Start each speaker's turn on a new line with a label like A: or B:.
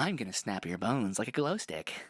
A: I'm gonna snap your bones like a glow stick.